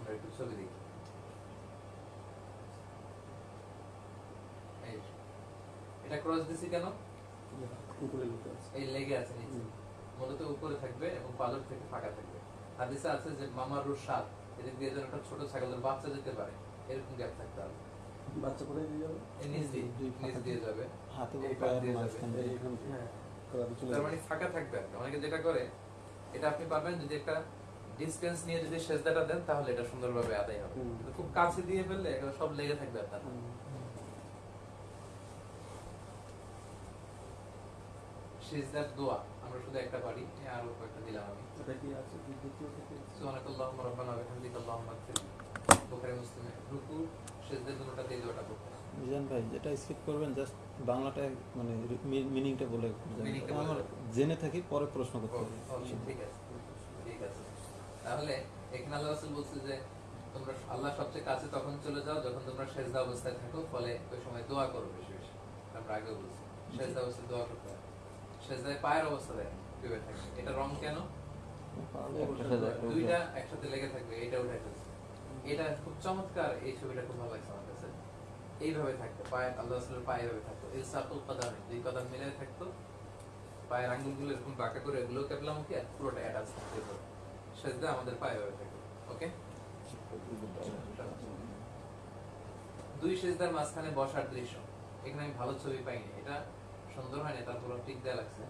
আমরা একটু ছবি দেখি এটা ক্রস দিছি কেন? উপরে এই লেগে আছে নিচে। মূলত উপরে থাকবে এবং পালক থেকে ফাঁকা থাকবে। হাদিসে আছে যে মামার এদিক দিয়ে যেন একটা ছোট ছাগলের বাচ্চা যেতে পারে। এরকম গ্যাপ থাকতে হবে। বাচ্চা দিয়ে যাবে? নিচ দিয়ে নিচ দিয়ে যাবে। হাতে দিয়ে হ্যাঁ। তার মানে ফাঁকা থাকবে অনেকে যেটা করে এটা আপনি পাবেন যদি একটা ডিসটেন্স নিয়ে যদি সেজদাটা দেন তাহলে এটা সুন্দরভাবে আদায় হবে। খুব কাছে দিয়ে ফেললে এগুলো সব লেগে থাকবে আপনার। সেজদার দোয়া আমরা শুধু একটা পারি আরও কয়েকটা দিলাম আমি। এটা কি আছে? রাব্বানা ওয়া বিহামদিকা আল্লাহুম্মা বুখারী মুসলিমে রুকু সেজদা দুটোটা দিয়ে দোয়াটা করতে। মিজান ভাই যেটা স্কিপ করবেন জাস্ট বাংলাটা মানে মিনিংটা বলে যাবেন। Meaning টা বলে আমার জেনে থাকি পরে প্রশ্ন করতে হবে। ঠিক আছে। তাহলে এখানে আল্লাহ রাসূল বলছে যে তোমরা আল্লাহ সবচেয়ে কাছে তখন চলে যাও যখন তোমরা সেজদা অবস্থায় থাকো ফলে ওই সময় দোয়া করো বেশি বেশি। আমরা আগে বলছি সেজদা অবস্থায় দোয়া করতে হয়। সেজদায় পায়ের অবস্থায় ডুবে থাকবে এটা রং কেন। দুইটা একসাথে লেগে থাকবে এটা উঠে ফেলছে। এটা খুব চমৎকার এই ছবিটা খুব ভালো লাগছে আমার কাছে। এইভাবে থাকতো পায়ে আল্লাহ রাসূলের পায়ে এইভাবে থাকতো। এই কদাম দুই কদম মিলে থাকতো। পায়ের আঙ্গুলগুলো এরকম বাঁকা করে এগুলো কেবলামুখী আর পুরোটা অ্যাটাচ থাকতে সেজদা আমাদের পায়ে এভাবে থাকতো ওকে? দুই সেজদার মাঝখানে বসার দৃশ্য এখানে আমি ভালো ছবি পাইনি এটা সুন্দর হয়নি তারপর টিক দেওয়া লাগছে।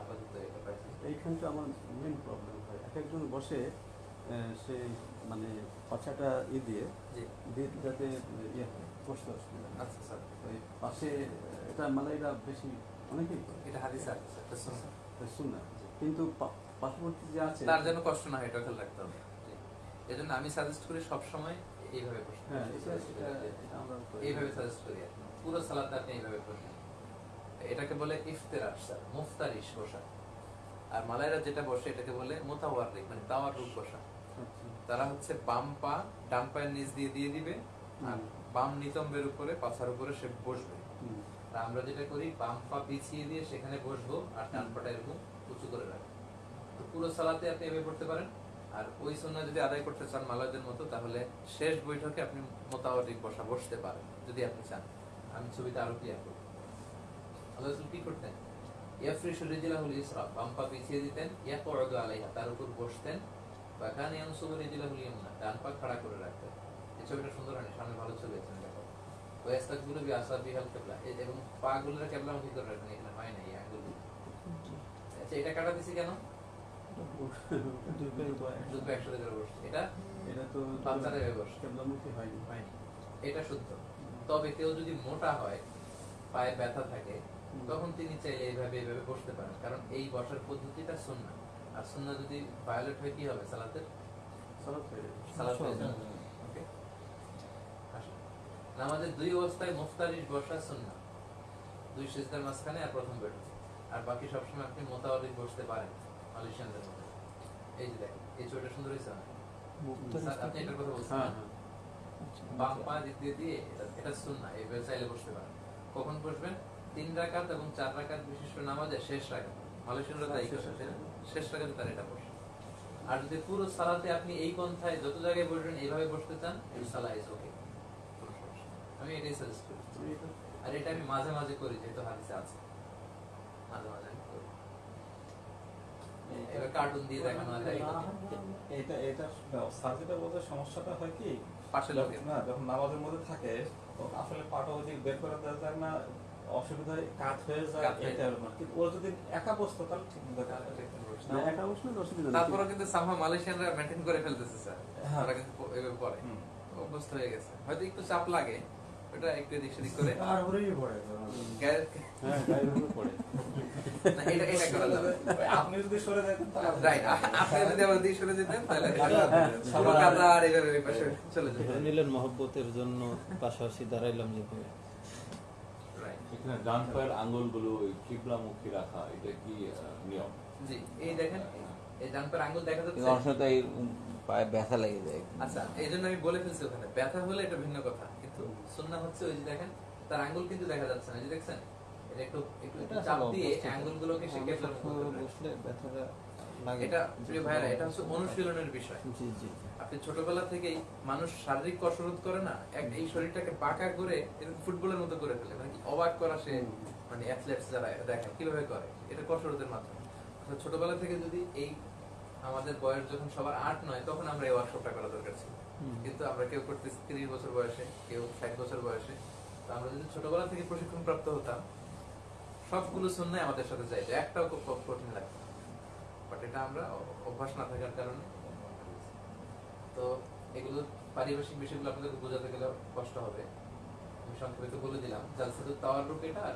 আপাতত এটা পাইছি। এইখানটা আমার মেন প্রবলেম হয়। এক একজন বসে সে মানে পাছাটা ই দিয়ে দিয়ে যাতে ইয়ে হয়, বসতে অসুবিধা। আচ্ছা স্যার। ওই পাশে এটা মালাইরা বেশি অনেকেই এটা হাদিস আছে স্যার। শুনুন কিন্তু পার্শ্ববর্তী যে আছে তার যেন কষ্ট না হয় এটা খেয়াল রাখতে হবে। এজন্য আমি সাজেস্ট করি সব সময় এইভাবে বসতে হ্যাঁ এটা এটা- এটা আমরা করি। এইভাবে সাজেস্ট করি পুরো সালাতে আপনি এইভাবে বসবেন এটাকে বলে আর মালায়রা যেটা বসে এটাকে বলে মোতাওয়ারিক মানে রূপ বসা আচ্ছা। তারা হচ্ছে বাম পা ডান পায়ের নিচ দিয়ে দিয়ে দিবে আর বাম নিতম্বের উপরে পাছার উপরে সে বসবে। আমরা যেটা করি বাম পা পিছিয়ে দিয়ে সেখানে বসবো আর ডান পাটা এরকম উঁচু করে রাখব। তো পুরো সালাতে আপনি এভাবে পড়তে পারেন। আর ওই সুন্না যদি আদায় করতে চান মালাদের মতো তাহলে শেষ বৈঠকে আপনি মোতাবরিক বসা বসতে পারেন যদি আপনি চান। আমি ছবিটা আরও ক্লিয়ার করব। আল্লাহ কি করতেন? ইয়াফরিশু রিজলাহুল ইসরা বাম পা পিছিয়ে দিতেন ইয়াকউদু আলাইহা তার উপর বসতেন। বা কান ইয়ানসুবু রিজলাহুল ইয়ামনা ডান পা খাড়া করে রাখতেন। এই ছবিটা সুন্দর সামনে ভালো ছবি আছে দেখো। ওয়াস্তাকবিলু বিআসাবিহাল কিবলা এবং পা গুলোর কিবলামুখী করে রাখেন এখানে হয় না এই আঙ্গুল আচ্ছা এটা কাটা দিছি কেন? এটা শুদ্ধ তবে কেউ যদি মোটা হয় পায়ে ব্যথা থাকে তখন তিনি চাইলে এইভাবে এইভাবে বসতে পারেন কারণ এই বসার পদ্ধতিটা আর যদি ভায়োলেট হয় কি হবে সালাতের দুই অবস্থায় মুফতারিশ বসা সুন্না দুই সিজদার মাঝখানে আর প্রথম বেরো আর বাকি সবসময় আপনি মোতাবলিক বসতে পারেন। মালয়েশিয়ানদের মধ্যে এই যে দেখেন এই ছবিটা সুন্দর হয়েছে না? আপনি এটার কথা বলছেন হ্যাঁ। না? বাম পা দিয়ে দিয়ে এটা এটা সুন্না এইভাবে চাইলে বসতে পারেন। কখন বসবেন? তিন রাকাত এবং চার রাকাত বিশিষ্ট নামাজে শেষ মালয়েশিয়ানরা তাই করে, শেষ রাকাতে তার এটা বসে। আর যদি পুরো সালাতে আপনি এই পন্থায় যত জায়গায় বসবেন এইভাবে বসতে চান এই সালা ইজ ওকে আমি এটাই সাজেস্ট করি। আর এটা আমি মাঝে মাঝে করি যেহেতু হাদিসে আছে। মাঝে মাঝে কার্টুন দিয়ে দেখানো হয় এটা এটা স্যার যেটা বলতে সমস্যাটা হয় কি? পাশে লোকে। না যখন নামাজের মধ্যে থাকে আসলে পাটা ওদিক বের করে দেওয়া যায় না অসুবিধা হয় কাত হয়ে যায় এটা কিন্তু ও যদি একা বসতো তাহলে ঠিক মতো কাজ। একা বসলে অসুবিধা তারপরে কিন্তু সামহা মালয়েশিয়ানরা মেনটেন করে ফেলতেছে স্যার। ওরা কিন্তু এভাবে অভ্যস্ত হয়ে গেছে। হয়তো একটু চাপ লাগে ওটা একটু এদিক সেদিক করে। আর ওরেই পড়ে গ্যা- হ্যাঁ গায়ের উপরে পড়ে। না, এটা এটা করা যাবে। আপনি যদি সরে যেতেন তাহলে রাইট আপনি যদি আবার দিক সরে যেতেন তাহলে পুরো কাতার এইভাবে পাশে চলে যেত। নিলেন মহব্বতের জন্য পাশাপাশি দাঁড়াইলাম যেভাবে এখানে ডান পায়ের আঙ্গুলগুলো ওই কিবলামুখী রাখা এটা কি নিয়ম? জি এই দেখেন এই ডান পায়ের আঙ্গুল দেখা যাচ্ছে। পায়ে ব্যথা লেগে যায়। আচ্ছা এই জন্য আমি বলে ফেলছি ওখানে ব্যথা হলে এটা ভিন্ন কথা। কিন্তু সুন্নাহ হচ্ছে ওই যে দেখেন তার আঙ্গুল কিন্তু দেখা যাচ্ছে না যে দেখছেন? এটা একটু একটু চাপ দিয়ে অভ্যস্ত। সে আমরা কেবলার মুখে সবসময় ধরে রাখে। বসলে ব্যথাটা এটা প্রিয় ভাইরা এটা হচ্ছে অনুশীলনের বিষয়। জি জি আপনি ছোটবেলা থেকেই মানুষ শারীরিক কসরত করে না এক এই শরীরটাকে বাঁকা করে এরকম ফুটবলের মতো করে ফেলে। মানে অবাক করা সে মানে অ্যাথলেটস যারা কীভাবে করে। এটা কসরতের মাধ্যমে। ছোটবেলা থেকে যদি এই আমাদের বয়স যখন সবার আট নয় তখন আমরা এই ওয়ার্কশপটা করা দরকার ছিল। কিন্তু আমরা কেউ করতেছি তিরিশ বছর বয়সে কেউ ষাট বছর বয়সে। তো আমরা যদি ছোটবেলা থেকে প্রশিক্ষণ প্রাপ্ত হতাম সবগুলো শুনলে আমাদের সাথে যাইতো। একটাও খুব খুব কঠিন লাগতো বাট এটা আমরা অভ্যাস না থাকার কারণে তো এগুলো পারিপার্শ্বিক বিষয়গুলো আপনাদের বোঝাতে গেলে কষ্ট হবে। আমি সংক্ষেপে তো বলে দিলাম জালসাতুত তাওয়ার রূপ এটা আর